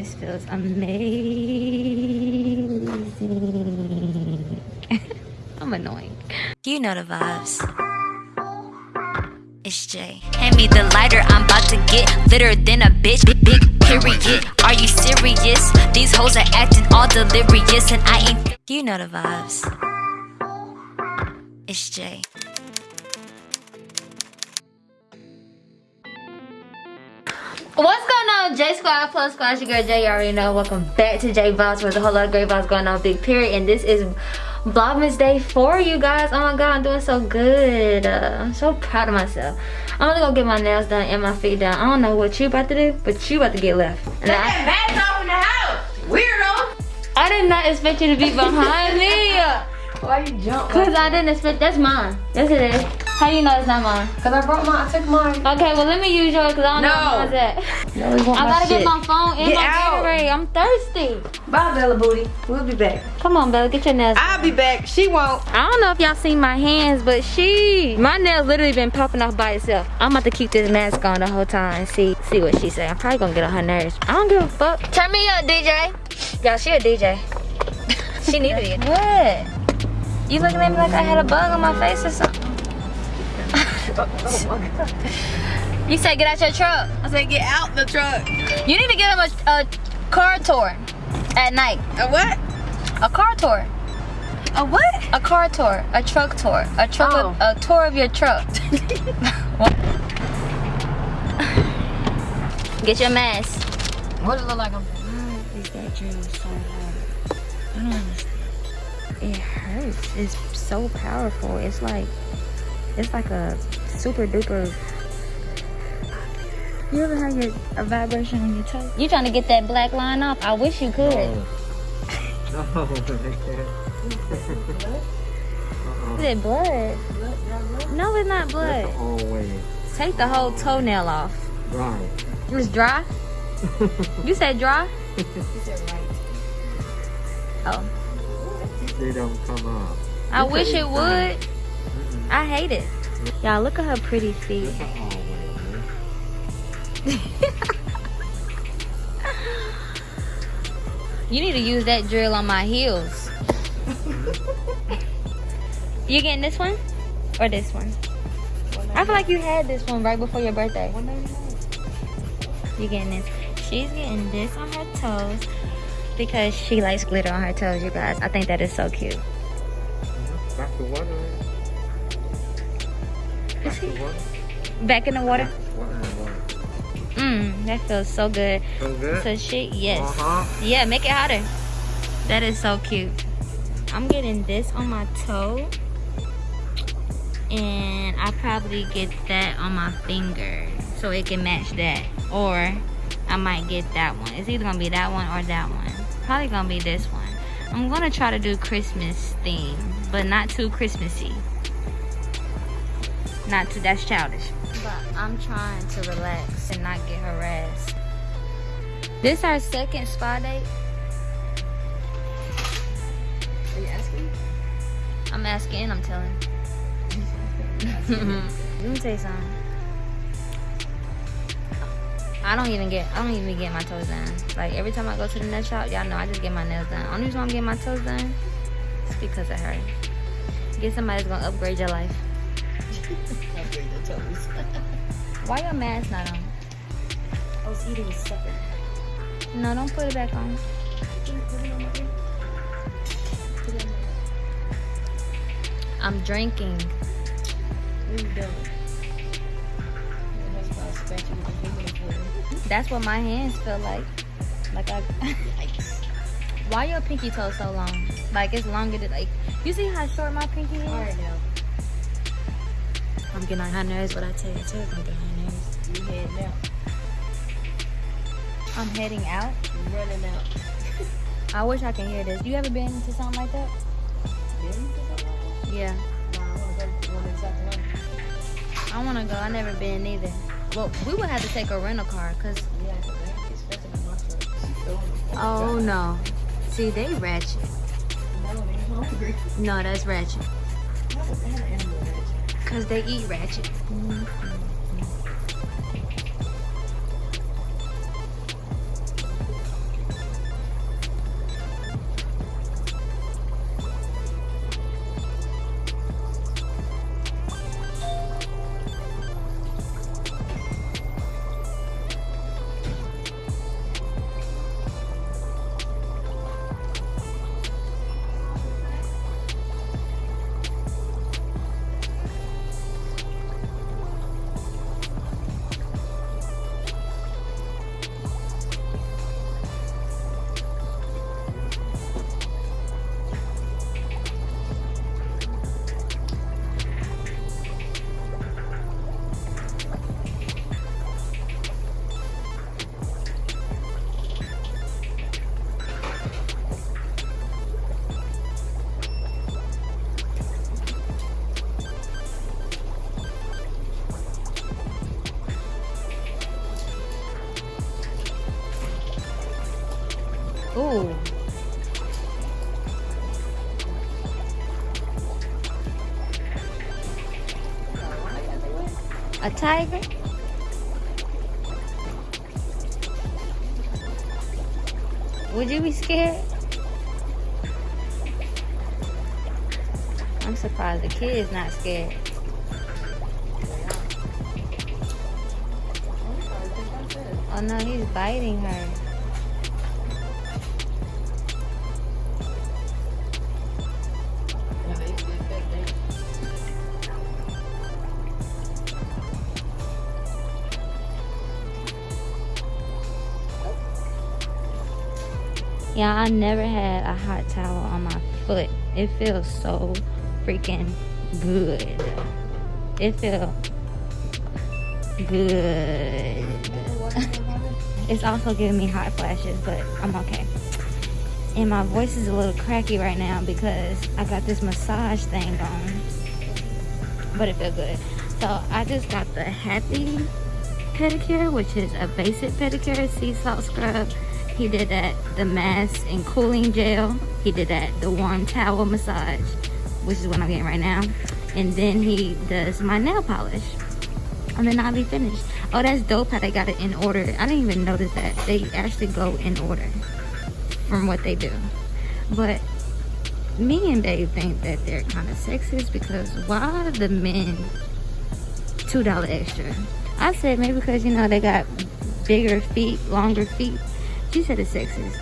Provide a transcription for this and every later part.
This feels amazing. I'm annoying. You know the vibes. It's Jay. Hand me the lighter, I'm about to get litter than a bitch. Big, big period. Are you serious? These hoes are acting all delirious, and I ain't. You know the vibes. It's Jay. What's going on, J Squad Plus Squad? It's your girl Jay. You already know. Welcome back to J Vibes, where a whole lot of great vibes going on, big period. And this is Vlogmas Day for you guys. Oh my god, I'm doing so good. Uh, I'm so proud of myself. I'm gonna go get my nails done and my feet done. I don't know what you about to do, but you about to get left. And I, that off in the house, weirdo. I did not expect you to be behind me. Why you jump? Cause I didn't expect, that's mine. Yes it is. How do you know it's not mine? Cause I brought mine. I took mine. Okay, well let me use yours cause I don't know No. where mine's at. No, we want I gotta get my phone and Get my out. Gatorade. I'm thirsty. Bye, Bella Booty. We'll be back. Come on, Bella, get your nails. I'll be back. She won't. I don't know if y'all seen my hands, but she, my nails literally been popping off by itself. I'm about to keep this mask on the whole time and see, see what she say. I'm probably gonna get on her nerves. I don't give a fuck. Turn me up, DJ. Y'all, she a DJ. she need to be. What? You looking at me like I had a bug on my face or something? You said get out your truck. I said get out the truck. You need to get him a, a car tour at night. A what? A car tour. A what? A car tour, a truck tour, a truck, Oh. of, a tour of your truck. Get your mask. What does it look like? I'm Why is that drill so hard? I don't understand. It hurts. It's so powerful. It's like, it's like a super duper. You ever had your a vibration on your toe? You trying to get that black line off? I wish you could. No, they can't. Uh-uh. Is it blood? No, it's not blood. Always Take the whole toenail off. right. It's dry. You said dry? Oh, They don't come up. I wish it would. Mm-mm. I hate it. Y'all look at her pretty feet. You need to use that drill on my heels. you getting this one or this one? I feel like you had this one right before your birthday. You getting this? She's getting this on her toes because she likes glitter on her toes, you guys. I think that is so cute. Back to water. Back in the water. Water and water. Mmm, that feels so good. So good. So she, yes. Uh-huh. Yeah, make it hotter. That is so cute. I'm getting this on my toe. And I probably get that on my finger. So it can match that. Or I might get that one. It's either gonna be that one or that one. Probably gonna be this one. I'm gonna try to do Christmas theme. But not too Christmassy. Not too, that's childish. But I'm trying to relax and not get harassed. This our second spa date. Are you asking? I'm asking and I'm telling. Let me tell you something. I don't even get I don't even get my toes done. Like every time I go to the nail shop, y'all know I just get my nails done. Only reason I'm getting my toes done is because of her. Get somebody that's gonna upgrade your life. Toes. Why your mask not on? I was eating a sucker. No, don't put it back on. Put it on my ear. Put it on my I'm drinking. What are you doing? That's why I scratch you with the finger. That's what my hands feel like. Like I Yikes. Why your pinky toe so long? Like it's longer than like you see how short my pinky is? Alright now. I'm getting on her nerves, but I tell you, I tell you, I'm getting on her nerves. You head now. I'm heading out. You running out. I wish I can hear this. You ever been to something like that? Then you something? Yeah. I wanna go to one in South Carolina. I want to go. I never been either. Well, we would have to take a rental car, cause. Yeah, 'cause I ain't expecting my truck. She's throwing it. Oh no. See, they ratchet. No, they hungry. No, that's ratchet. No, they eat an animal ratchet. Mm-hmm. Ooh. A tiger? Would you be scared? I'm surprised the kid's not scared. Oh no, he's biting her. Yeah, I never had a hot towel on my foot. It feels so freaking good. It feels good. it's also giving me hot flashes, but I'm okay. And my voice is a little cracky right now because I got this massage thing on. But it feels good. So I just got the Happy pedicure, which is a basic pedicure, sea salt scrub. He did that, the mask and cooling gel. He did that, the warm towel massage, which is what I'm getting right now. And then he does my nail polish. And then I'll be finished. Oh, that's dope how they got it in order. I didn't even notice that. They actually go in order from what they do. But me and Dave think that they're kind of sexist because why are the men $2 extra? I said maybe because, you know, they got bigger feet, longer feet. She said it's sexist.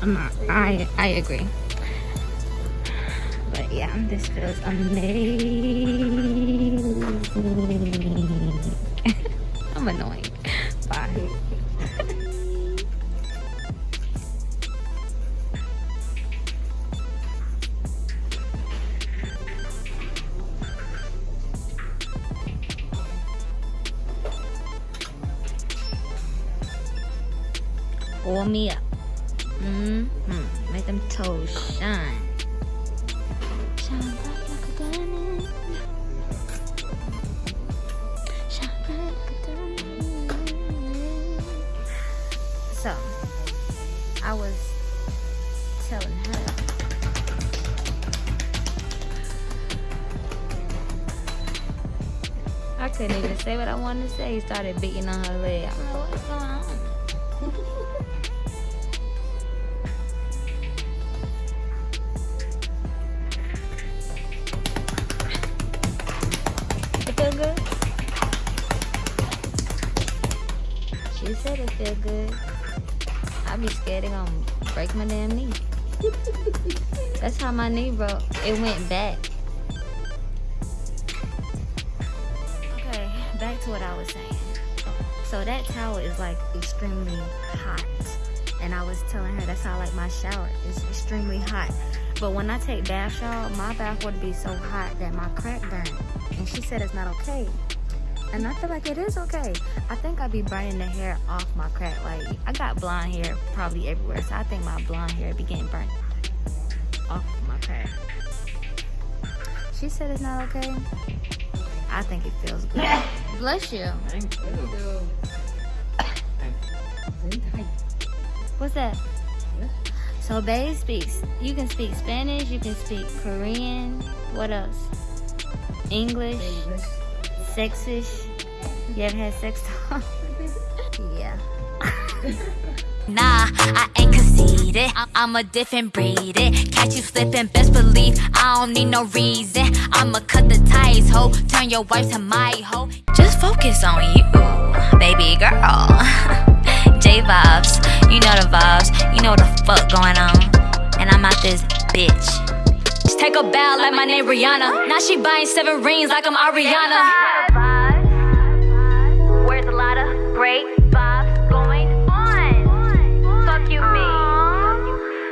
I'm not, I, I agree. But yeah, this feels amazing. I'm annoying. Pull me up. Mm hmm Make them toes shine. So, I was telling her. I couldn't even say what I wanted to say. He started beating on her leg. I'm like, what's going on? She said it feel good. I'd be scared they gonna break my damn knee. That's how my knee broke. It went back. Okay, back to what I was saying. So that towel is like extremely hot. And I was telling her that's how I like my shower. It's extremely hot. But when I take bath shower, my bath would be so hot that my crack burn. And she said it's not okay. And I feel like it is okay. I think I'd be burning the hair off my crack. Like, I got blonde hair probably everywhere. So I think my blonde hair be getting burnt off my crack. She said it's not okay. I think it feels good. Bless you. What's that? So Babe speaks, you can speak Spanish, you can speak Korean, what else? English, sexish. You ever had sex talk? yeah. Nah, I ain't conceited. I'm a different breed. It catch you slipping, best believe I don't need no reason. I'ma cut the ties, ho. Turn your wife to my hoe. Just focus on you, baby girl. J vibes, you know the vibes. You know what the fuck going on. And I'm out this bitch. Take a bow like my name Rihanna. Now she buying seven rings like I'm Ariana. Where's a lot of great